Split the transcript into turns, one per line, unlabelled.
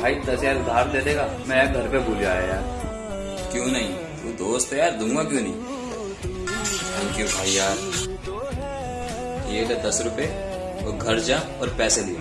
भाई, दस हज़ार उधार दे देगा। मैं यार घर पे भूल आया यार।
क्यों नहीं? तू दोस्त है यार, दूँगा क्यों नहीं? थैंक यू भाई यार। ये ले दस रुपए और घर जा और पैसे लिए